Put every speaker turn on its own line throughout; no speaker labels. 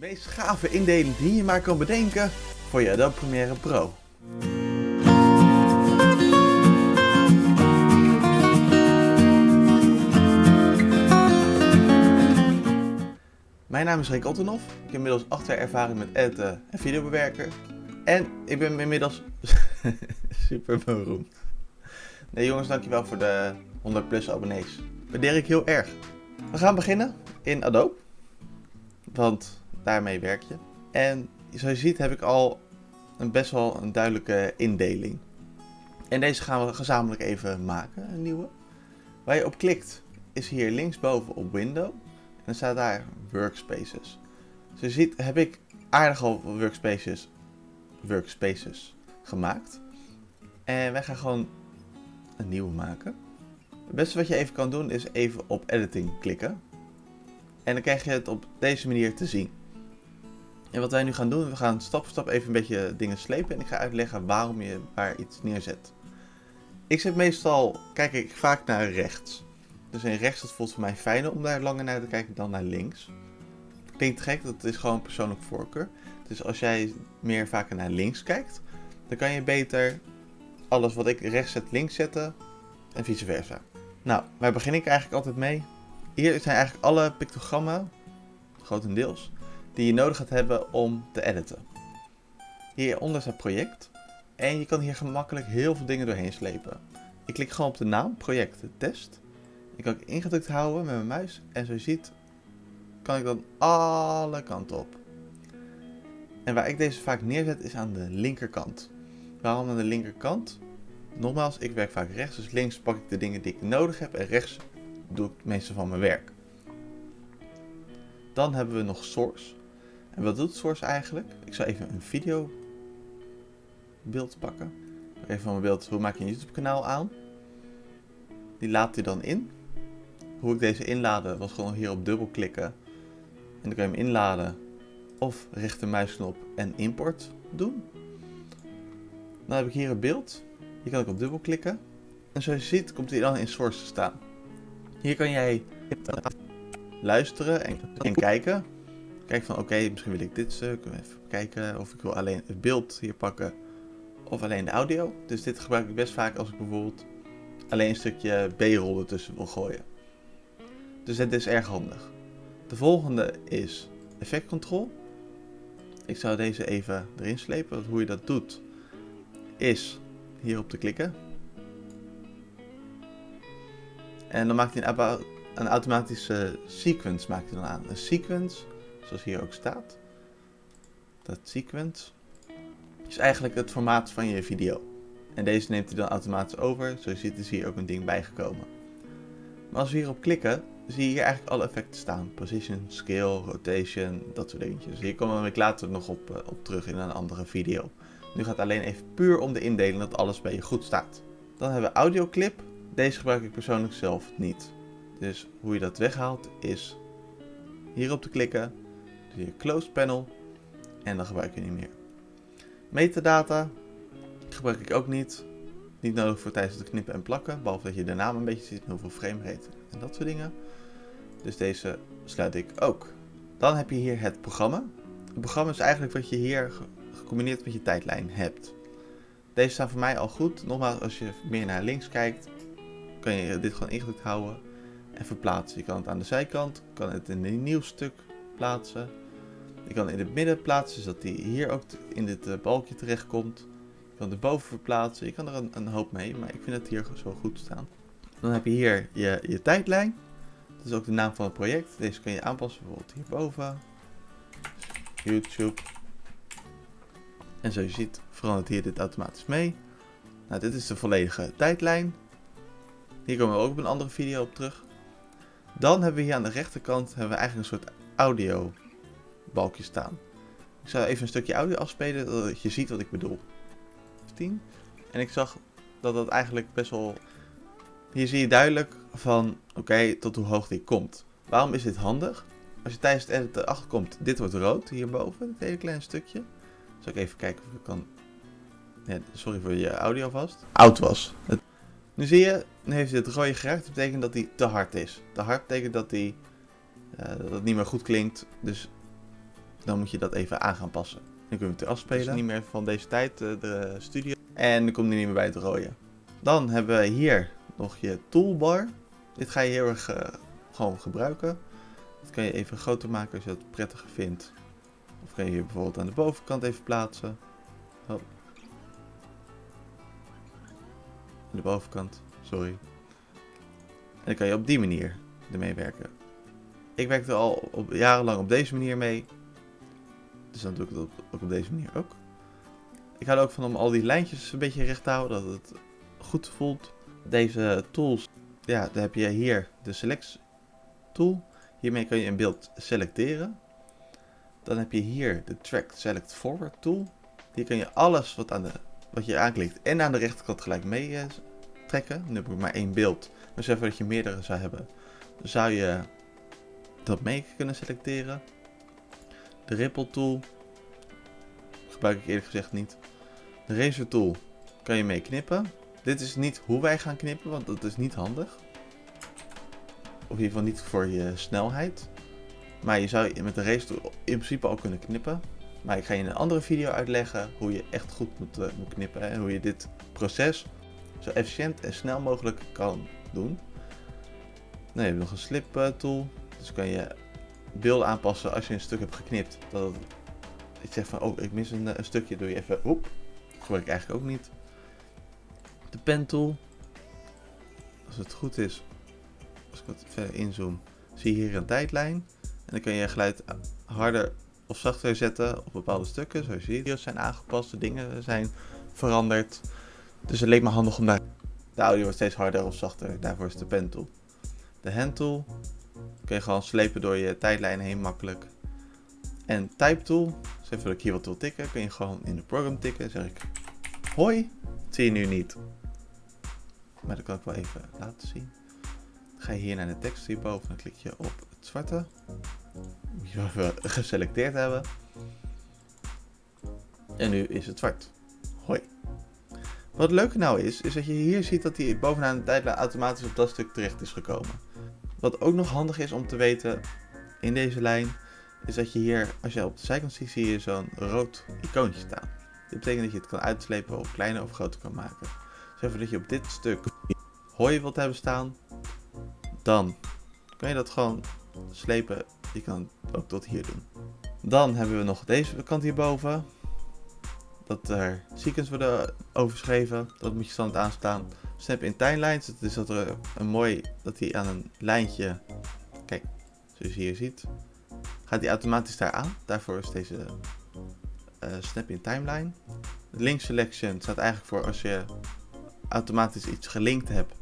meest gave indeling die je maar kan bedenken voor je Adobe Premiere Pro. Mijn naam is Rick Ottenhoff. Ik heb inmiddels 8 jaar ervaring met editen en videobewerken. En ik ben inmiddels super beroemd. Nee jongens, dankjewel voor de 100 plus abonnees. Waardeer ik heel erg. We gaan beginnen in Adobe. Want daarmee werk je. En zoals je ziet heb ik al een best wel een duidelijke indeling. En deze gaan we gezamenlijk even maken, een nieuwe. Waar je op klikt is hier linksboven op Window. En dan staat daar Workspaces. Zoals je ziet heb ik aardig al workspaces, workspaces gemaakt. En wij gaan gewoon een nieuwe maken. Het beste wat je even kan doen is even op editing klikken. En dan krijg je het op deze manier te zien. En wat wij nu gaan doen, we gaan stap voor stap even een beetje dingen slepen. En ik ga uitleggen waarom je waar iets neerzet. Ik zet meestal, kijk ik vaak naar rechts. Dus in rechts dat voelt voor mij fijner om daar langer naar te kijken dan naar links. Klinkt gek, dat is gewoon persoonlijk voorkeur. Dus als jij meer vaker naar links kijkt, dan kan je beter alles wat ik rechts zet links zetten en vice versa. Nou, waar begin ik eigenlijk altijd mee? Hier zijn eigenlijk alle pictogrammen, grotendeels, die je nodig gaat hebben om te editen. Hieronder staat project en je kan hier gemakkelijk heel veel dingen doorheen slepen. Ik klik gewoon op de naam, project test. Ik kan ik ingedrukt houden met mijn muis en zoals je ziet kan ik dan alle kanten op. En waar ik deze vaak neerzet is aan de linkerkant. Waarom aan de linkerkant? Nogmaals, ik werk vaak rechts, dus links pak ik de dingen die ik nodig heb en rechts doe ik het meeste van mijn werk. Dan hebben we nog Source. Wat doet Source eigenlijk? Ik zal even een video beeld pakken. Even van mijn beeld, hoe maak je een YouTube kanaal aan? Die laat hij dan in. Hoe ik deze inladen was gewoon hier op dubbel klikken. En dan kan je hem inladen of rechtermuisknop en import doen. Dan heb ik hier een beeld. Hier kan ik op dubbel klikken. En zoals je ziet komt hij dan in Source te staan. Hier kan jij luisteren en, en kijken. Kijk van oké, misschien wil ik dit stuk. Even kijken of ik wil alleen het beeld hier pakken. Of alleen de audio. Dus dit gebruik ik best vaak als ik bijvoorbeeld alleen een stukje B-roll ertussen wil gooien. Dus het is erg handig. De volgende is Effect Control. Ik zou deze even erin slepen. Want hoe je dat doet is hierop te klikken. En dan maakt hij een, een automatische sequence maakt hij dan aan. Een sequence, zoals hier ook staat. Dat sequence is eigenlijk het formaat van je video. En deze neemt hij dan automatisch over. Je ziet is hier ook een ding bijgekomen. Maar als we hierop klikken, zie je hier eigenlijk alle effecten staan. Position, scale, rotation, dat soort dingetjes. Hier komen we later nog op, uh, op terug in een andere video. Nu gaat het alleen even puur om de indeling dat alles bij je goed staat. Dan hebben we audioclip. Deze gebruik ik persoonlijk zelf niet. Dus hoe je dat weghaalt is hierop te klikken. Doe je close panel. En dan gebruik je niet meer. Metadata gebruik ik ook niet. Niet nodig voor tijdens het knippen en plakken. Behalve dat je de naam een beetje ziet en hoeveel framerate en dat soort dingen. Dus deze sluit ik ook. Dan heb je hier het programma. Het programma is eigenlijk wat je hier gecombineerd met je tijdlijn hebt. Deze staan voor mij al goed. Nogmaals, als je meer naar links kijkt, kan je dit gewoon ingedrukt houden en verplaatsen. Je kan het aan de zijkant, kan het in een nieuw stuk plaatsen. Je kan in het midden plaatsen, zodat die hier ook in dit uh, balkje terecht komt. Je kan erboven verplaatsen. Je kan er een, een, hoop mee, maar ik vind het hier zo goed staan. Dan heb je hier je, je tijdlijn. Dat is ook de naam van het project. Deze kan je aanpassen, bijvoorbeeld hierboven. YouTube. En zoals je ziet verandert hier dit automatisch mee. Nou, dit is de volledige tijdlijn. Hier komen we ook op een andere video op terug. Dan hebben we hier aan de rechterkant hebben we eigenlijk een soort audio balkje staan. Ik zal even een stukje audio afspelen, zodat je ziet wat ik bedoel. 10. En ik zag dat dat eigenlijk best wel... Hier zie je duidelijk van, oké, tot hoe hoog die komt. Waarom is dit handig? Als je tijdens het editen achterkomt, dit wordt rood hierboven, dit hele kleine stukje. Zal ik even kijken of ik kan... Sorry voor je audio vast. Oud was. Nu zie je, nu heeft het rode geraakt. Dat betekent dat hij te hard is. Te hard betekent dat hij dat het niet meer goed klinkt. Dus dan moet je dat even aan gaan passen. Dan kun je het afspelen. Het is niet meer van deze tijd, eh, de studio. En dan komt hij niet meer bij het rooien. Dan hebben we hier nog je toolbar. Dit ga je heel erg uh, gewoon gebruiken. Dat kan je even groter maken als je dat prettiger vindt. Of kan je hier bijvoorbeeld aan de bovenkant even plaatsen. Oh. Aan de bovenkant, sorry. En dan kan je op die manier ermee werken. Ik werkte al op, jarenlang op deze manier mee. Dus dan doe ik het ook op deze manier ook. Ik hou er ook van om al die lijntjes een beetje recht te houden, dat het goed voelt. Deze tools, ja, dan heb je hier de select tool. Hiermee kan je een beeld selecteren. Dan heb je hier de track select forward tool. Hier kan je alles wat, aan de, wat je aanklikt en aan de rechterkant gelijk mee uh, trekken. Nu heb ik maar één beeld. Dus even dat je meerdere zou hebben, zou je dat mee kunnen selecteren. De ripple tool gebruik ik eerlijk gezegd niet. De razor tool kan je mee knippen. Dit is niet hoe wij gaan knippen, want dat is niet handig. Of in ieder geval niet voor je snelheid. Maar je zou met de razor tool in principe al kunnen knippen. Maar ik ga je in een andere video uitleggen hoe je echt goed moet, moet knippen. En hoe je dit proces zo efficiënt en snel mogelijk kan doen. Dan heb je nog een slip uh, tool. Dus kan je beelden aanpassen als je een stuk hebt geknipt. Dat je zegt van, oh ik mis een, een stukje, doe je even, oep. Gebruik ik eigenlijk ook niet. De pen tool. Als het goed is, als ik wat verder inzoom, zie je hier een tijdlijn. En dan kan je geluid harder of zachter zetten op bepaalde stukken. Zoals je video's zijn aangepast, de dingen zijn veranderd. Dus het leek me handig om daar... De audio wordt steeds harder of zachter, daarvoor is de pen tool. De hand tool kun je gewoon slepen door je tijdlijn heen makkelijk. En type tool, dus even dat ik hier wat wil tikken, kun je gewoon in de program tikken. zeg ik hoi, dat zie je nu niet. Maar dat kan ik wel even laten zien. Dan ga je hier naar de tekst hierboven, dan klik je op het zwarte. Moet je even geselecteerd hebben. En nu is het zwart. Hoi. Wat het leuke nou is, is dat je hier ziet dat hij bovenaan de tijdlijn automatisch op dat stuk terecht is gekomen. Wat ook nog handig is om te weten in deze lijn, is dat je hier, als je op de zijkant ziet, zie je zo'n rood icoontje staan. Dit betekent dat je het kan uitslepen of kleiner of groter kan maken. Dus even dat je op dit stuk hooi wilt hebben staan, dan kan je dat gewoon slepen. Je kan het ook tot hier doen. Dan hebben we nog deze kant hierboven. Dat er sequence worden overschreven. Dat moet je standaard aanstaan. Snap in timelines. Dus dat er een mooi, dat hij aan een lijntje, kijk, zoals je hier ziet, gaat hij automatisch daar aan. Daarvoor is deze uh, snap in timeline. De link selection staat eigenlijk voor als je automatisch iets gelinkt hebt.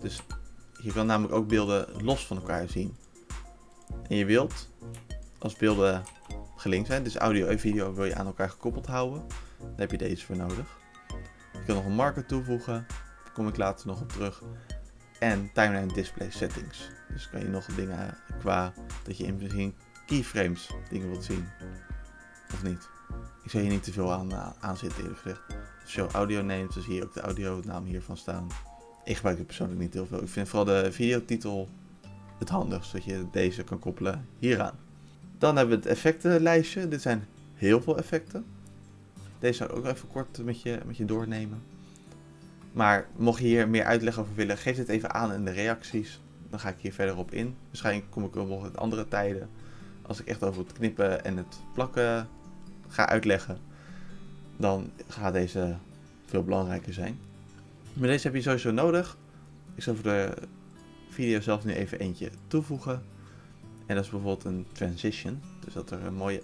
Dus je kan namelijk ook beelden los van elkaar zien. En je wilt, als beelden gelinkt zijn, dus audio en video wil je aan elkaar gekoppeld houden, dan heb je deze voor nodig. Je kan nog een marker toevoegen, kom ik later nog op terug. En timeline display settings. Dus kan je nog dingen qua dat je in misschien keyframes dingen wilt zien. Of niet. Ik zou hier niet te veel aan, aan zitten eerlijk gezegd. Als je audio neemt, dan zie je ook de audio naam hiervan staan. Ik gebruik het persoonlijk niet heel veel. Ik vind vooral de videotitel het handigst, dat je deze kan koppelen hieraan. Dan hebben we het effectenlijstje. Dit zijn heel veel effecten. Deze zou ik ook even kort met je, met je doornemen. Maar mocht je hier meer uitleg over willen, geef het even aan in de reacties. Dan ga ik hier verder op in. Waarschijnlijk kom ik wel nog in andere tijden. Als ik echt over het knippen en het plakken ga uitleggen. Dan gaat deze veel belangrijker zijn. Maar deze heb je sowieso nodig. Ik zal voor de video zelf nu even eentje toevoegen. En dat is bijvoorbeeld een transition. Dus dat er een mooie...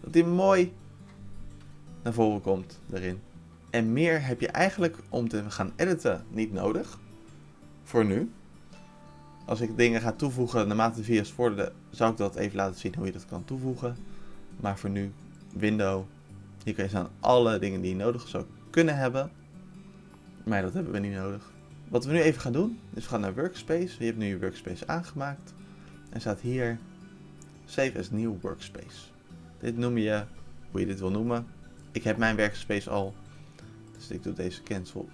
Dat die mooi naar voren komt erin. En meer heb je eigenlijk om te gaan editen niet nodig. Voor nu. Als ik dingen ga toevoegen naarmate de video's vorderen, zou ik dat even laten zien hoe je dat kan toevoegen. Maar voor nu, window. Hier kan je staan alle dingen die je nodig zou kunnen hebben. Maar dat hebben we niet nodig. Wat we nu even gaan doen, is we gaan naar Workspace. Je hebt nu je Workspace aangemaakt. En staat hier Save as New Workspace. Dit noem je, hoe je dit wil noemen. Ik heb mijn workspace al. Dus ik doe deze cancel.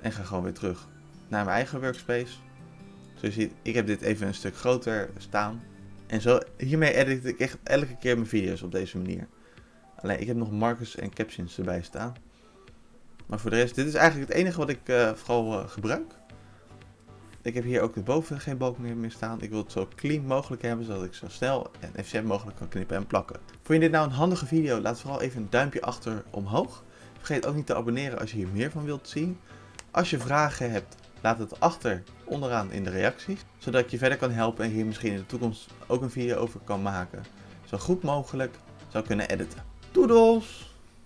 En ga gewoon weer terug naar mijn eigen workspace. Zoals je ziet, ik heb dit even een stuk groter staan. En zo, hiermee edit ik echt elke keer mijn video's op deze manier. Alleen ik heb nog markers en captions erbij staan. Maar voor de rest, dit is eigenlijk het enige wat ik uh, vooral uh, gebruik. Ik heb hier ook boven geen balk meer, meer staan. Ik wil het zo clean mogelijk hebben, zodat ik zo snel en efficiënt mogelijk kan knippen en plakken. Vond je dit nou een handige video? Laat vooral even een duimpje achter omhoog. Vergeet ook niet te abonneren als je hier meer van wilt zien. Als je vragen hebt, laat het achter onderaan in de reacties. Zodat ik je verder kan helpen en hier misschien in de toekomst ook een video over kan maken. Zo goed mogelijk zou kunnen editen. Doedels!